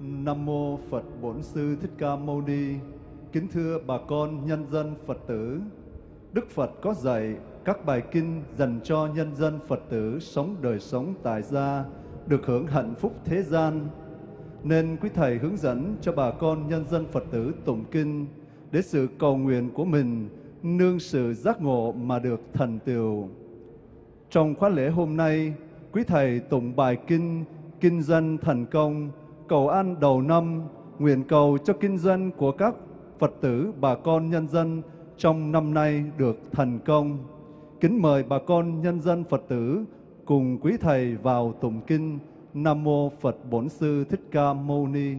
Nam mô Phật Bổn Sư Thích Ca Mâu Ni. Kính thưa bà con nhân dân Phật tử. Đức Phật có dạy các bài kinh dành cho nhân dân Phật tử sống đời sống tại gia, được hưởng hạnh phúc thế gian. Nên quý thầy hướng dẫn cho bà con nhân dân Phật tử tụng kinh để sự cầu nguyện của mình nương sự giác ngộ mà được thành tựu. Trong khóa lễ hôm nay, quý thầy tụng bài kinh Kinh doanh thành công, cầu an đầu năm, nguyện cầu cho kinh doanh của các Phật tử, bà con nhân dân trong năm nay được thành công. Kính mời bà con nhân dân Phật tử cùng quý thầy vào tụng kinh Nam mô Phật Bổn Sư Thích Ca Mâu Ni.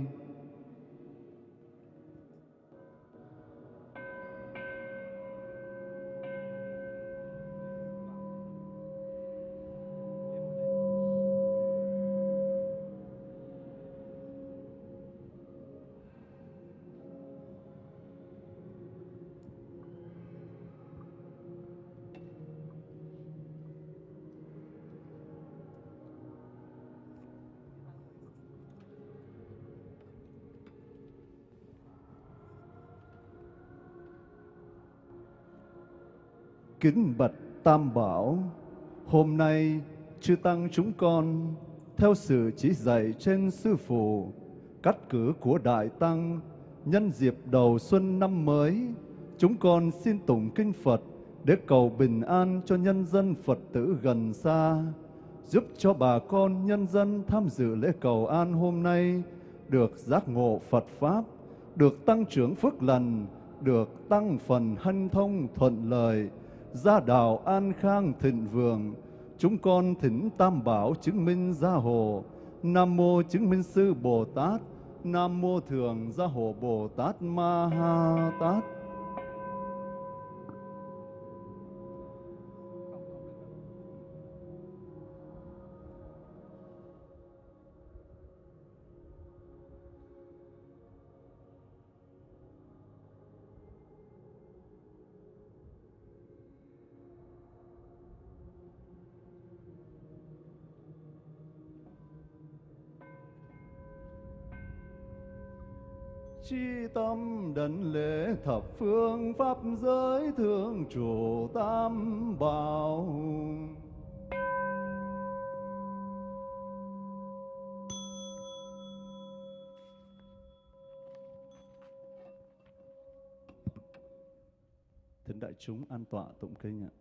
Kính bạch Tam Bảo, hôm nay chư Tăng chúng con theo sự chỉ dạy trên Sư Phụ, cắt cử của Đại Tăng, nhân dịp đầu xuân năm mới, chúng con xin tụng kinh Phật để cầu bình an cho nhân dân Phật tử gần xa, giúp cho bà con nhân dân tham dự lễ cầu an hôm nay được giác ngộ Phật Pháp, được tăng trưởng phước lành, được tăng phần hân thông thuận lợi, gia đạo an khang thịnh vượng, chúng con thỉnh Tam Bảo chứng minh gia hộ, Nam Mô chứng minh sư Bồ Tát, Nam Mô Thường Gia Hộ Bồ Tát Ma Ha Tát. Chi tâm đảnh lễ thập phương pháp giới thương chủ tam bảo. Thính đại chúng an tọa tụng kinh ạ.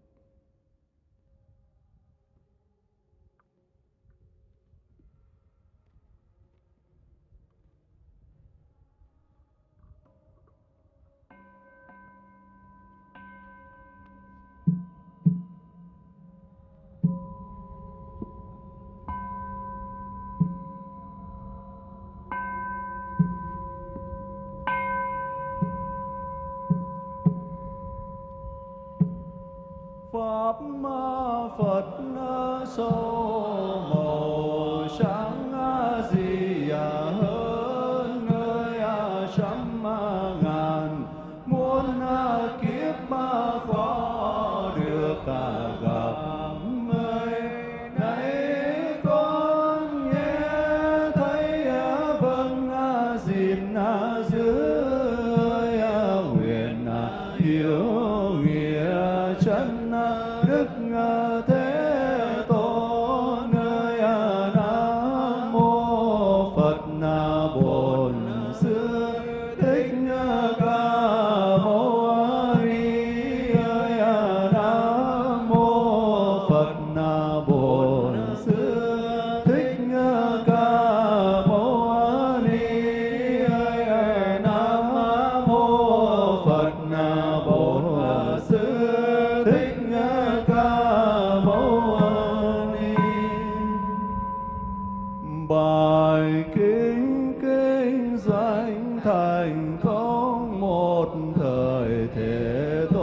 Pháp Phật sâu một thời thế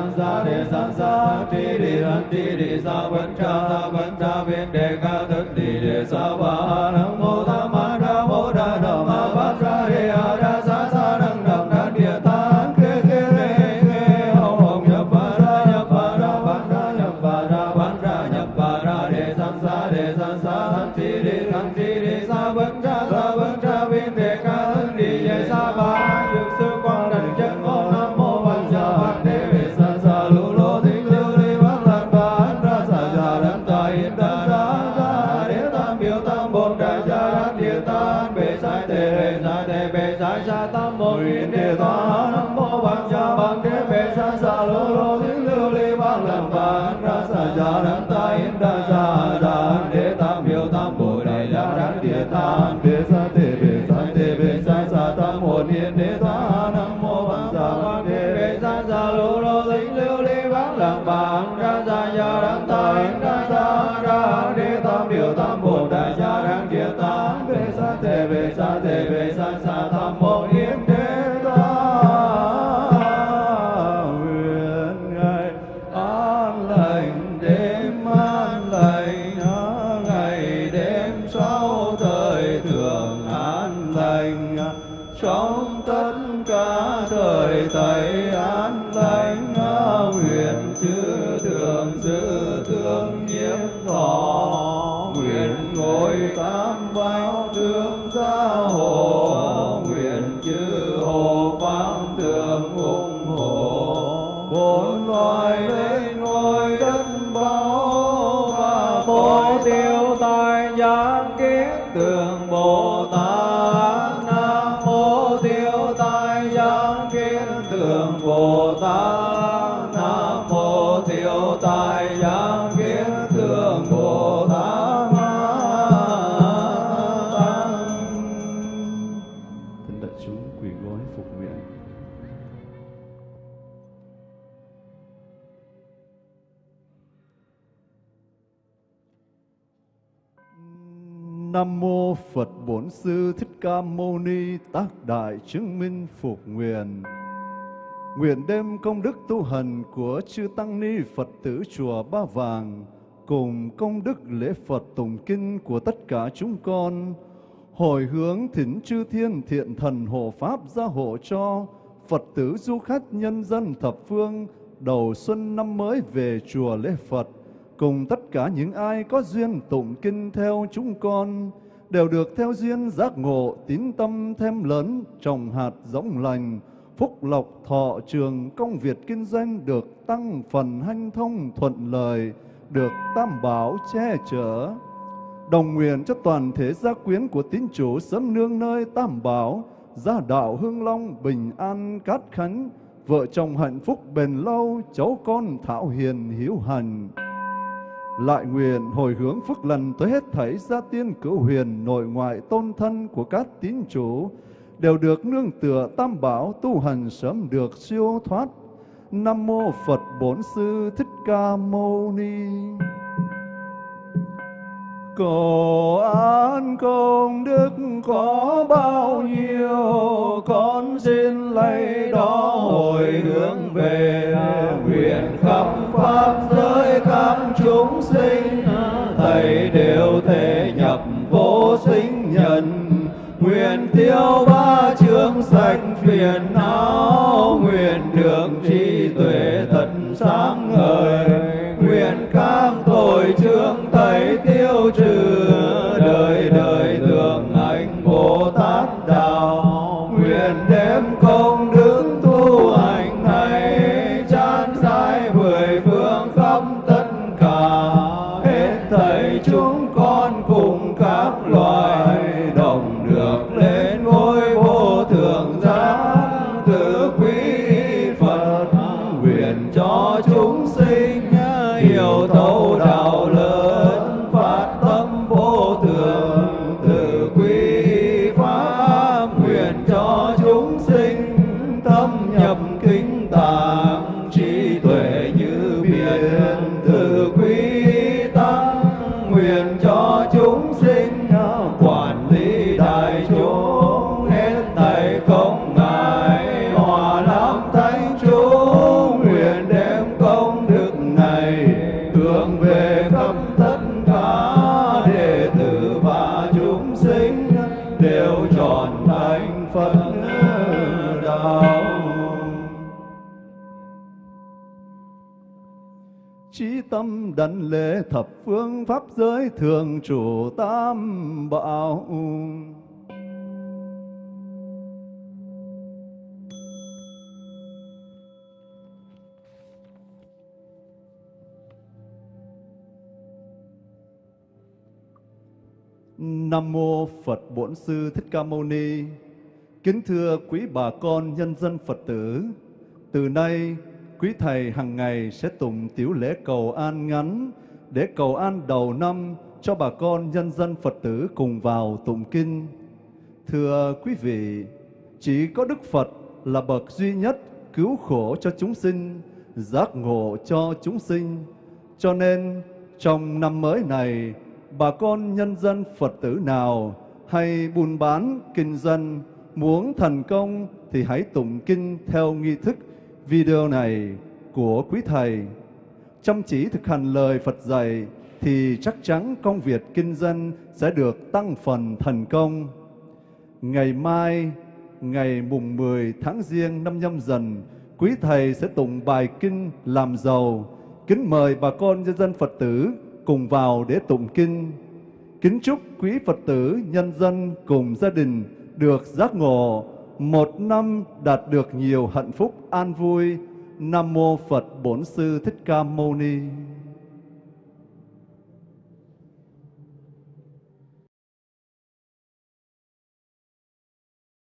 sang sa đề sang sa ti đề sang ti đề sa văn cha sa vấn cha viên đề ca thân ti đề sa ba nam Yeah. trong tất cả thời thầy an lành nguyện chư thường giữ thương nhiễm thọ. Nguyện ngồi tam bảo thương gia hộ. Nguyện chư hộ pháp thường ủng hộ. Bốn loài lên ngôi đất báo và vô tiêu tài giác kiến tường bồ tát. Nam mô Phật Bổn Sư Thích Ca Mâu Ni Tác Đại Chứng Minh Phục Nguyện. Nguyện đem công đức tu hành của chư tăng ni Phật tử chùa Ba Vàng cùng công đức lễ Phật tùng kinh của tất cả chúng con, hồi hướng thỉnh chư thiên thiện thần hộ pháp gia hộ cho Phật tử du khách nhân dân thập phương đầu xuân năm mới về chùa lễ Phật cùng tất cả những ai có duyên tụng kinh theo chúng con, đều được theo duyên giác ngộ tín tâm thêm lớn trồng hạt giống lành, phúc lộc thọ trường công việc kinh doanh được tăng phần hanh thông thuận lời được tam bảo che chở. Đồng nguyện cho toàn thể gia quyến của tín chủ sớm nương nơi tam bảo, gia đạo hương long bình an cát khánh, vợ chồng hạnh phúc bền lâu, cháu con thảo hiền hiếu hành lại nguyện hồi hướng phước lần tới hết thảy gia tiên cửu huyền nội ngoại tôn thân của các tín chủ, đều được nương tựa tam bảo tu hành sớm được siêu thoát. Nam mô phật bổn sư thích ca mâu ni. Cầu an công đức có bao nhiêu, Con xin lấy đó hồi hướng về Nguyện khắp Pháp giới. Tiêu ba chương sạch phiền não Nguyện được trí tuệ thật sáng tâm đảnh lễ thập phương pháp giới thường chủ tam bảo. Nam mô Phật Bổn Sư Thích Ca Mâu Ni. Kính thưa quý bà con nhân dân Phật tử, từ nay quý thầy hàng ngày sẽ tụng tiểu lễ cầu an ngắn để cầu an đầu năm cho bà con nhân dân Phật tử cùng vào tụng kinh. Thưa quý vị, chỉ có Đức Phật là bậc duy nhất cứu khổ cho chúng sinh, giác ngộ cho chúng sinh. Cho nên trong năm mới này, bà con nhân dân Phật tử nào hay buôn bán, kinh doanh, muốn thành công thì hãy tụng kinh theo nghi thức video này của quý thầy. Chăm chỉ thực hành lời Phật dạy thì chắc chắn công việc kinh doanh sẽ được tăng phần thành công. Ngày mai, ngày mùng 10 tháng Giêng năm nhâm dần, quý thầy sẽ tụng bài kinh làm giàu. Kính mời bà con nhân dân Phật tử cùng vào để tụng kinh. Kính chúc quý Phật tử, nhân dân cùng gia đình được giác ngộ, một năm đạt được nhiều hạnh phúc an vui. Nam mô Phật Bổn Sư Thích Ca Mâu Ni.